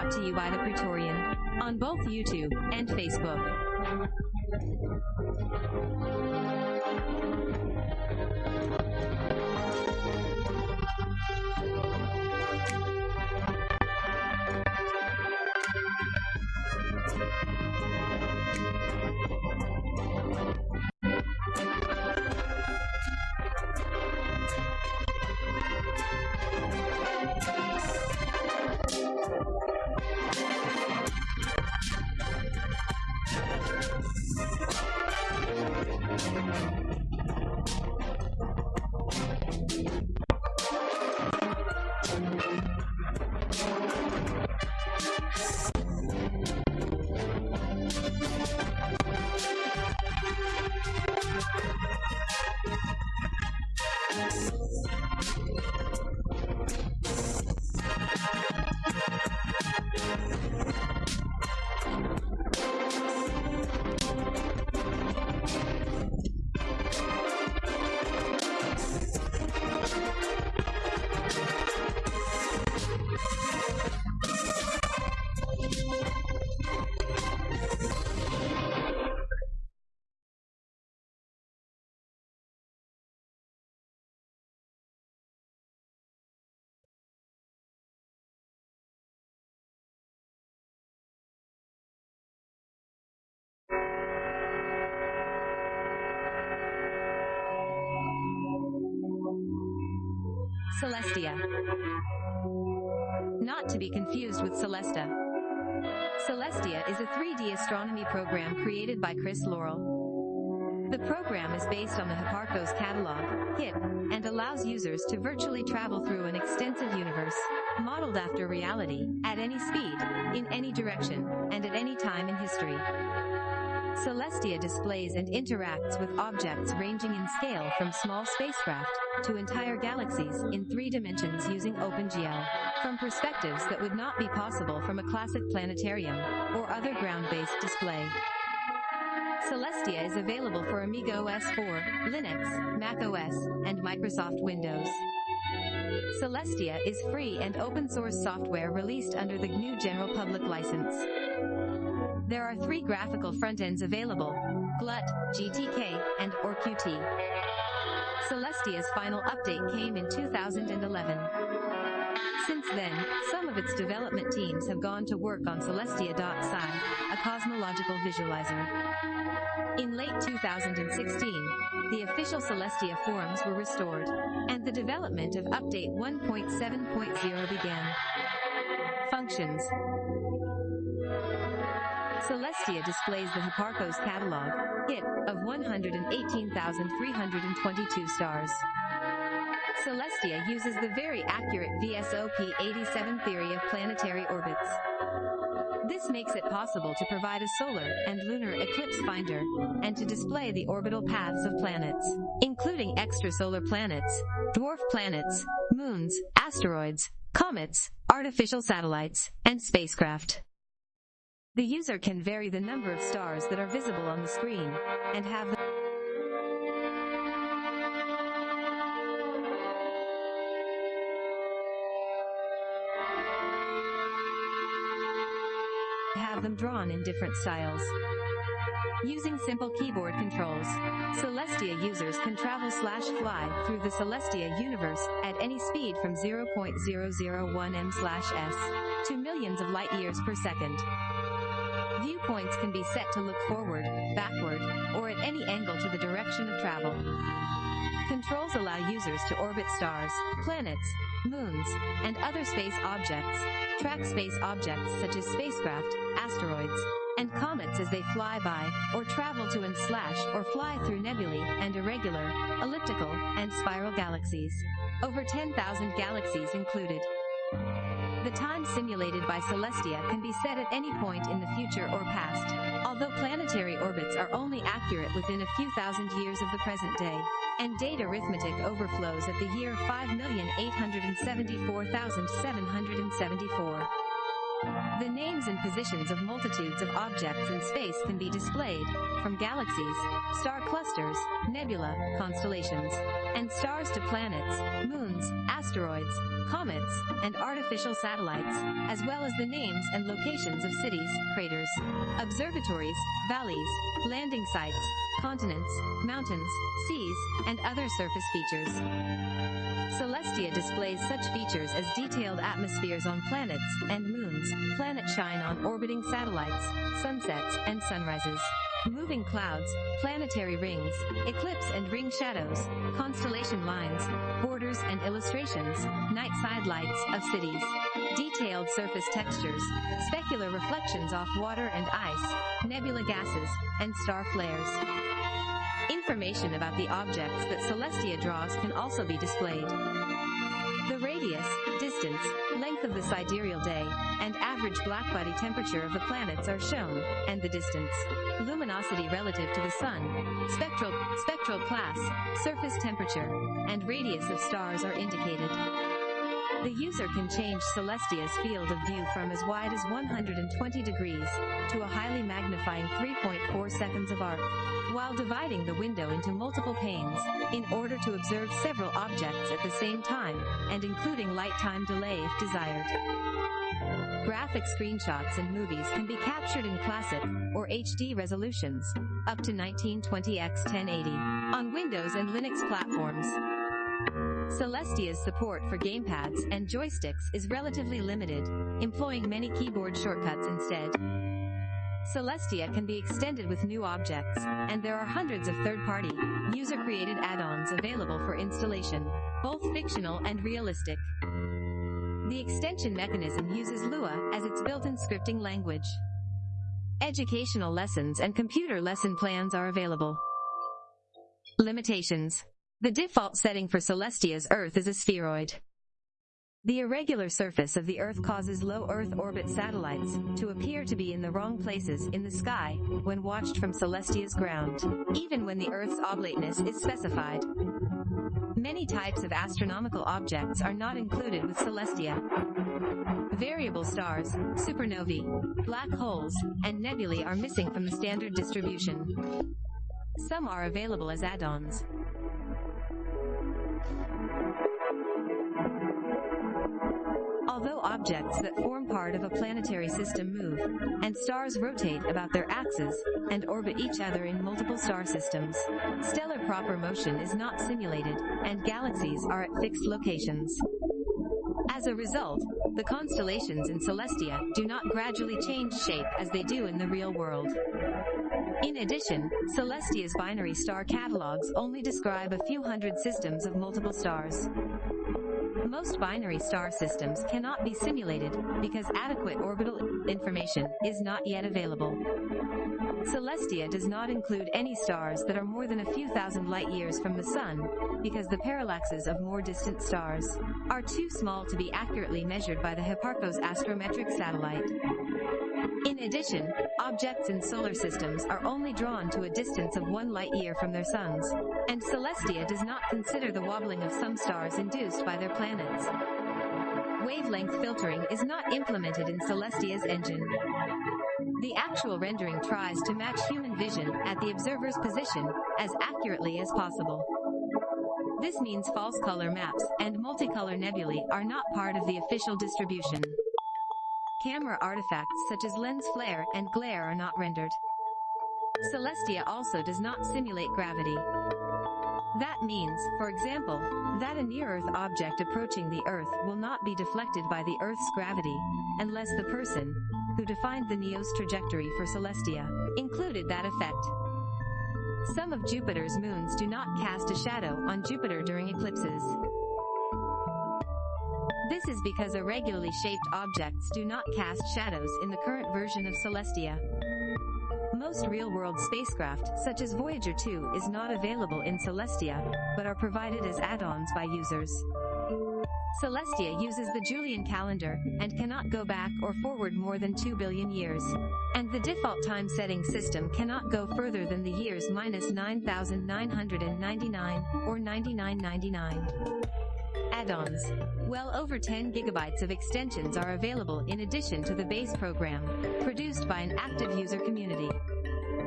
Brought to you by the Praetorian on both YouTube and Facebook. Celestia. Not to be confused with Celesta. Celestia is a 3D astronomy program created by Chris Laurel. The program is based on the Hipparcos catalog, HIP, and allows users to virtually travel through an extensive universe, modeled after reality, at any speed, in any direction, and at any time in history. Celestia displays and interacts with objects ranging in scale from small spacecraft to entire galaxies in three dimensions using OpenGL, from perspectives that would not be possible from a classic planetarium or other ground-based display. Celestia is available for Amiga OS 4, Linux, Mac OS, and Microsoft Windows. Celestia is free and open source software released under the GNU General Public License. There are three graphical front ends available, GLUT, GTK, and ORQT. Celestia's final update came in 2011. Since then, some of its development teams have gone to work on Celestia.sci, a cosmological visualizer. In late 2016, the official Celestia forums were restored, and the development of Update 1.7.0 began. Functions Celestia displays the Hipparcos catalog, HIP, of 118,322 stars. Celestia uses the very accurate VSOP 87 theory of planetary orbits. This makes it possible to provide a solar and lunar eclipse finder, and to display the orbital paths of planets, including extrasolar planets, dwarf planets, moons, asteroids, comets, artificial satellites, and spacecraft. The user can vary the number of stars that are visible on the screen, and have the have them drawn in different styles. Using simple keyboard controls, Celestia users can travel slash fly through the Celestia universe at any speed from 0.001 m slash s to millions of light years per second. Viewpoints can be set to look forward, backward, or at any angle to the direction of travel. Controls allow users to orbit stars, planets, moons, and other space objects, track space objects such as spacecraft, asteroids, and comets as they fly by, or travel to and slash or fly through nebulae and irregular, elliptical, and spiral galaxies. Over 10,000 galaxies included. The time simulated by Celestia can be set at any point in the future or past, although planetary orbits are only accurate within a few thousand years of the present day, and date arithmetic overflows at the year 5,874,774. The names and positions of multitudes of objects in space can be displayed, from galaxies, star clusters, nebula, constellations, and stars to planets, moons, asteroids, comets, and artificial satellites, as well as the names and locations of cities, craters, observatories, valleys, landing sites, continents, mountains, seas, and other surface features. Celestia displays such features as detailed atmospheres on planets and moons, planet shine on orbiting satellites, sunsets and sunrises, moving clouds, planetary rings, eclipse and ring shadows, constellation lines, borders and illustrations, night side lights of cities, detailed surface textures, specular reflections off water and ice, nebula gases, and star flares. Information about the objects that Celestia draws can also be displayed. The radius, distance, length of the sidereal day, and average blackbody temperature of the planets are shown, and the distance, luminosity relative to the sun, spectral, spectral class, surface temperature, and radius of stars are indicated. The user can change Celestia's field of view from as wide as 120 degrees to a highly magnifying 3.4 seconds of arc, while dividing the window into multiple panes in order to observe several objects at the same time and including light time delay if desired. Graphic screenshots and movies can be captured in classic or HD resolutions up to 1920x 1080 on Windows and Linux platforms. Celestia's support for gamepads and joysticks is relatively limited, employing many keyboard shortcuts instead. Celestia can be extended with new objects, and there are hundreds of third-party, user-created add-ons available for installation, both fictional and realistic. The extension mechanism uses Lua as its built-in scripting language. Educational lessons and computer lesson plans are available. Limitations the default setting for Celestia's Earth is a spheroid. The irregular surface of the Earth causes low Earth orbit satellites to appear to be in the wrong places in the sky when watched from Celestia's ground, even when the Earth's oblateness is specified. Many types of astronomical objects are not included with Celestia. Variable stars, supernovae, black holes, and nebulae are missing from the standard distribution. Some are available as add-ons. Objects that form part of a planetary system move, and stars rotate about their axes, and orbit each other in multiple star systems, stellar proper motion is not simulated, and galaxies are at fixed locations. As a result, the constellations in Celestia do not gradually change shape as they do in the real world. In addition, Celestia's binary star catalogs only describe a few hundred systems of multiple stars. Most binary star systems cannot be simulated because adequate orbital information is not yet available. Celestia does not include any stars that are more than a few thousand light years from the Sun, because the parallaxes of more distant stars are too small to be accurately measured by the Hipparcos astrometric satellite. In addition, objects in solar systems are only drawn to a distance of one light year from their suns, and Celestia does not consider the wobbling of some stars induced by their planets. Wavelength filtering is not implemented in Celestia's engine. The actual rendering tries to match human vision at the observer's position as accurately as possible. This means false color maps and multicolor nebulae are not part of the official distribution. Camera artifacts such as lens flare and glare are not rendered. Celestia also does not simulate gravity. That means, for example, that a near-Earth object approaching the Earth will not be deflected by the Earth's gravity, unless the person, who defined the NEO's trajectory for Celestia, included that effect. Some of Jupiter's moons do not cast a shadow on Jupiter during eclipses. This is because irregularly shaped objects do not cast shadows in the current version of Celestia. Most real-world spacecraft, such as Voyager 2, is not available in Celestia, but are provided as add-ons by users. Celestia uses the Julian calendar, and cannot go back or forward more than 2 billion years. And the default time setting system cannot go further than the years minus 9999, or 9999. Add-ons. Well over 10 gigabytes of extensions are available in addition to the base program, produced by an active user community.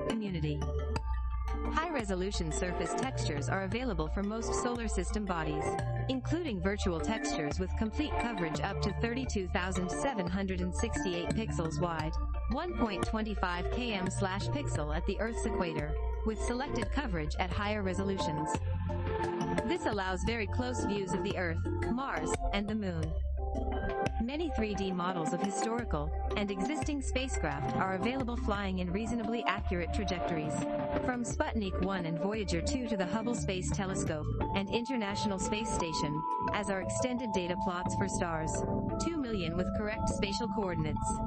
Community. High-resolution surface textures are available for most solar system bodies, including virtual textures with complete coverage up to 32,768 pixels wide, 1.25 km pixel at the Earth's equator, with selected coverage at higher resolutions. This allows very close views of the Earth, Mars, and the Moon. Many 3D models of historical and existing spacecraft are available flying in reasonably accurate trajectories. From Sputnik 1 and Voyager 2 to the Hubble Space Telescope and International Space Station, as are extended data plots for stars. 2 million with correct spatial coordinates.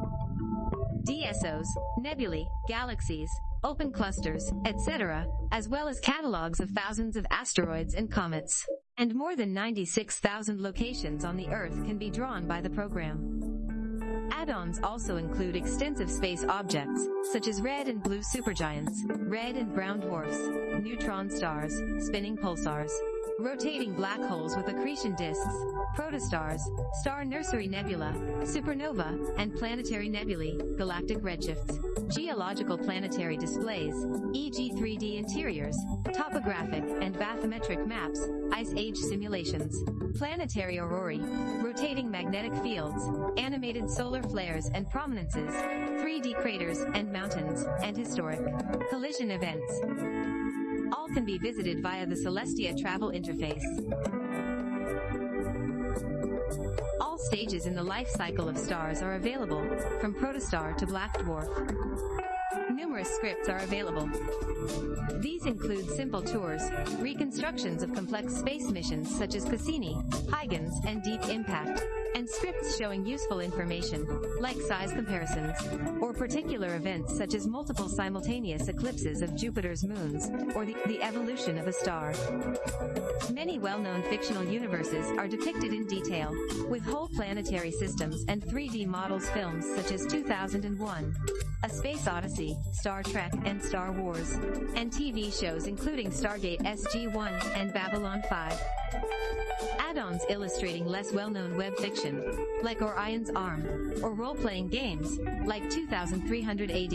DSOs, nebulae, galaxies, open clusters, etc., as well as catalogs of thousands of asteroids and comets. And more than 96,000 locations on the Earth can be drawn by the program. Add-ons also include extensive space objects, such as red and blue supergiants, red and brown dwarfs, neutron stars, spinning pulsars, rotating black holes with accretion disks, protostars, star nursery nebula, supernova, and planetary nebulae, galactic redshifts, geological planetary displays, e.g. 3D interiors, topographic and bathymetric maps, ice age simulations, planetary aurorae, rotating magnetic fields, animated solar flares and prominences, 3D craters and mountains, and historic collision events. All can be visited via the Celestia travel interface. All stages in the life cycle of stars are available, from protostar to black dwarf. Numerous scripts are available. These include simple tours, reconstructions of complex space missions such as Cassini, Huygens, and Deep Impact, and scripts showing useful information, like size comparisons, or particular events such as multiple simultaneous eclipses of Jupiter's moons, or the, the evolution of a star. Many well-known fictional universes are depicted in detail, with whole planetary systems and 3D models films such as 2001, A Space Odyssey, Star Trek, and Star Wars, and TV shows including Stargate SG-1 and Babylon 5. Add-ons illustrating less well-known web fiction, like Orion's Arm, or role-playing games, like 2300 AD,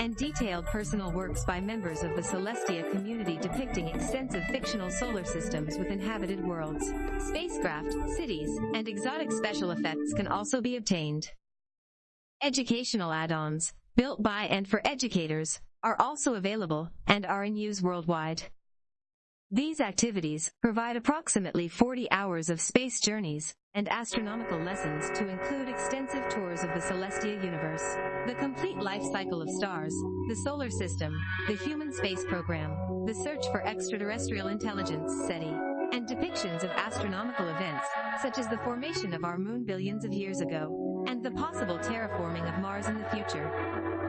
and detailed personal works by members of the Celestia community depicting extensive fictional solar systems with inhabited worlds, spacecraft, cities, and exotic special effects can also be obtained. Educational add-ons, built by and for educators, are also available and are in use worldwide. These activities provide approximately 40 hours of space journeys and astronomical lessons to include extensive tours of the celestial universe, the complete life cycle of stars, the solar system, the human space program, the search for extraterrestrial intelligence SETI, and depictions of astronomical events, such as the formation of our moon billions of years ago, and the possible terraforming of Mars in the future.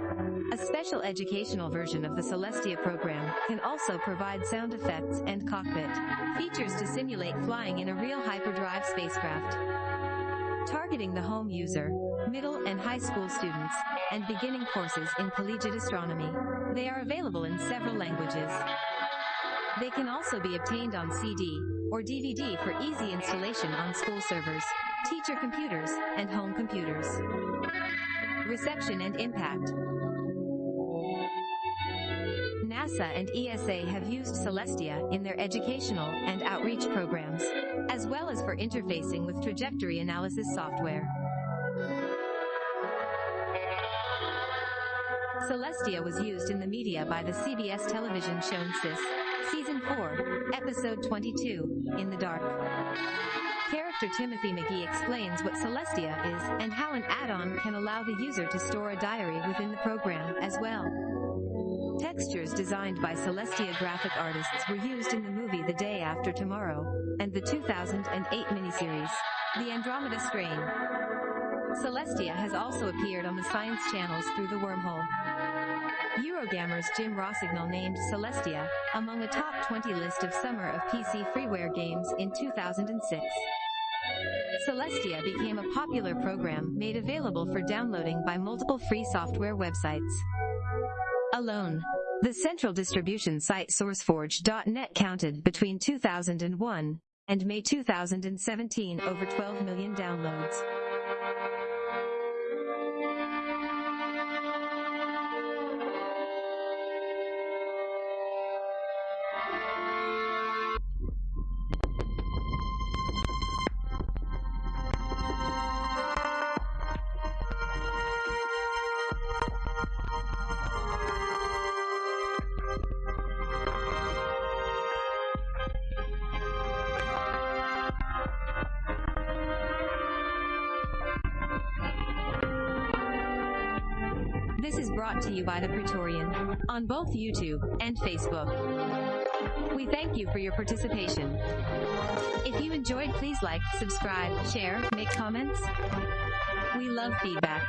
A special educational version of the Celestia program can also provide sound effects and cockpit features to simulate flying in a real hyperdrive spacecraft. Targeting the home user, middle and high school students, and beginning courses in collegiate astronomy. They are available in several languages. They can also be obtained on CD or DVD for easy installation on school servers, teacher computers, and home computers. Reception and impact. NASA and ESA have used Celestia in their educational and outreach programs, as well as for interfacing with trajectory analysis software. Celestia was used in the media by the CBS television show NCIS, Season 4, Episode 22, In the Dark. Character Timothy McGee explains what Celestia is and how an add-on can allow the user to store a diary within the program as well. Textures designed by Celestia graphic artists were used in the movie The Day After Tomorrow, and the 2008 miniseries, The Andromeda Strain. Celestia has also appeared on the science channels through the wormhole. Eurogamer's Jim Rossignol named Celestia among a top 20 list of summer of PC freeware games in 2006. Celestia became a popular program made available for downloading by multiple free software websites alone. The central distribution site SourceForge.net counted between 2001 and May 2017 over 12 million downloads. This is brought to you by The Praetorian on both YouTube and Facebook. We thank you for your participation. If you enjoyed, please like, subscribe, share, make comments. We love feedback.